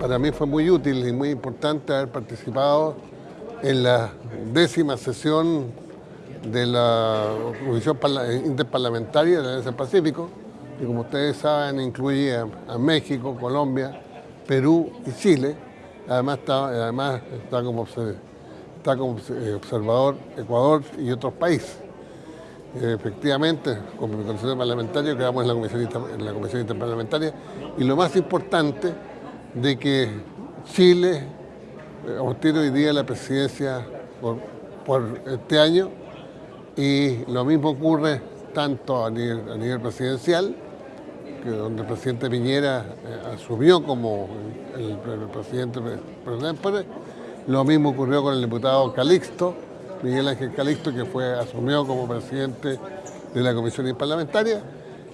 Para mí fue muy útil y muy importante haber participado en la décima sesión de la Comisión Interparlamentaria de la Alianza Pacífico, que como ustedes saben incluye a, México, Colombia, Perú y Chile. Además está, además está, como, eh, observador Ecuador y otros países. Efectivamente, como Comisión Parlamentaria, Comisión, en la Comisión Interparlamentaria y lo más importante de que Chile eh, obtiene hoy día la presidencia por, este año y lo mismo ocurre tanto a nivel, presidencial, que donde el presidente Piñera eh, asumió como el, presidente presidente, lo mismo ocurrió con el diputado Calixto, Miguel Ángel Calixto, que fue asumió como presidente de la Comisión Parlamentaria,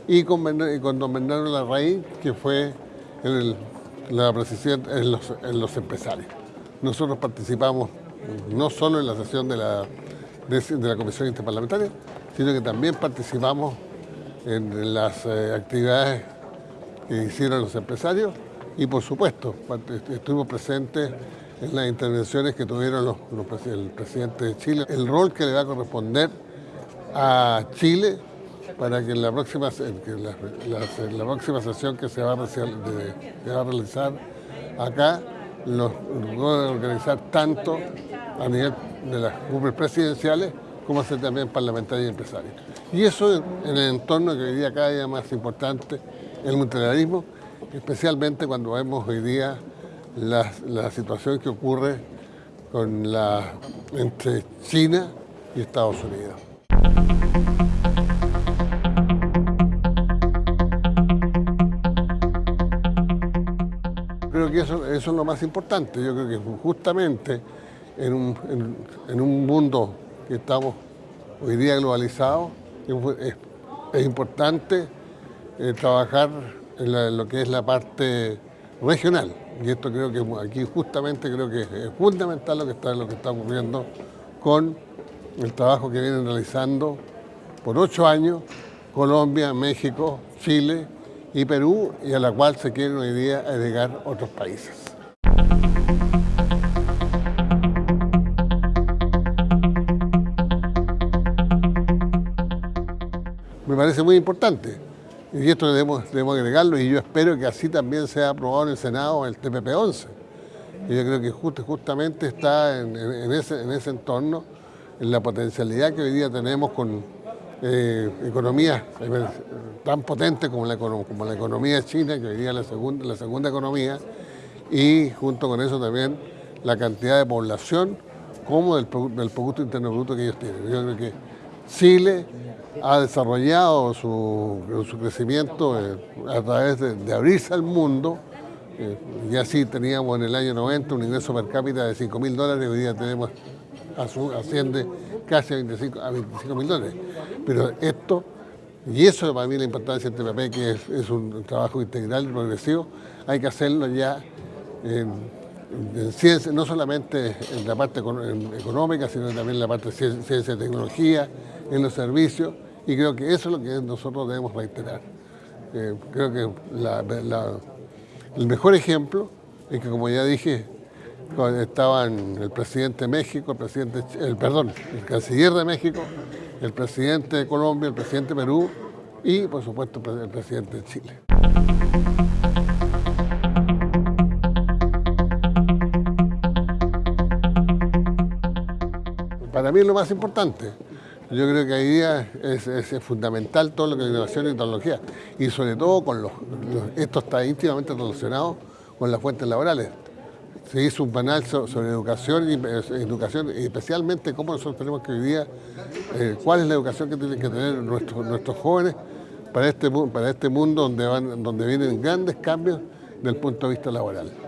y con, con don Bernardo Larraín, que fue el la los, en los empresarios. Nosotros participamos no solo en la sesión de la, de, la Comisión Interparlamentaria, sino que también participamos en las eh, actividades que hicieron los empresarios y por supuesto estuvimos presentes en las intervenciones que tuvieron el presidente de Chile, el rol que le va a corresponder a Chile para que en la próxima, la, próxima sesión que se va, a, realizar acá lo puede organizar tanto a nivel de las cumbres presidenciales como hacer también parlamentarios y empresarios. Y eso en el entorno que hoy día cada día más importante, el multilateralismo, especialmente cuando vemos hoy día la, la situación que ocurre entre China y Estados Unidos. Creo que eso, es lo más importante. Yo creo que justamente en un, mundo que estamos hoy día globalizado, es, importante eh, trabajar en, lo que es la parte regional. Y esto creo que aquí justamente creo que es fundamental lo que está, lo que está ocurriendo con el trabajo que vienen realizando por ocho años Colombia, México, Chile y Perú y a la cual se quieren hoy día agregar otros países. Me parece muy importante y esto debemos, agregarlo y yo espero que así también sea aprobado en el Senado el TPP-11. Y yo creo que justamente está en, ese, en ese entorno, en la potencialidad que hoy día tenemos con eh, economías eh, tan potentes como la, como la economía china, que hoy día es la segunda, la segunda economía, y junto con eso también la cantidad de población como del, del Producto Interno Bruto que ellos tienen. Yo creo que Chile ha desarrollado su, su crecimiento eh, a través de, abrirse al mundo, eh, y así teníamos en el año 90 un ingreso per cápita de 5 mil dólares, hoy día tenemos, asciende casi a 25 mil dólares. Pero esto, y eso para mí la importancia del TPP, que es, un trabajo integral y progresivo, hay que hacerlo ya en, ciencia, no solamente en la parte económica, sino también en la parte de ciencia, y tecnología, en los servicios, y creo que eso es lo que nosotros debemos reiterar. Eh, creo que el mejor ejemplo es que, como ya dije, estaban el presidente de México, el presidente, el, perdón, el canciller de México, el presidente de Colombia, el presidente de Perú y, por supuesto, el presidente de Chile. Para mí es lo más importante. Yo creo que hoy día es, fundamental todo lo que es innovación y tecnología y sobre todo con los, esto está íntimamente relacionado con las fuentes laborales se hizo un panel sobre educación y educación especialmente cómo nosotros tenemos que vivir, eh, cuál es la educación que tienen que tener nuestros, nuestros jóvenes para este, para este mundo donde, van, donde vienen grandes cambios desde el punto de vista laboral.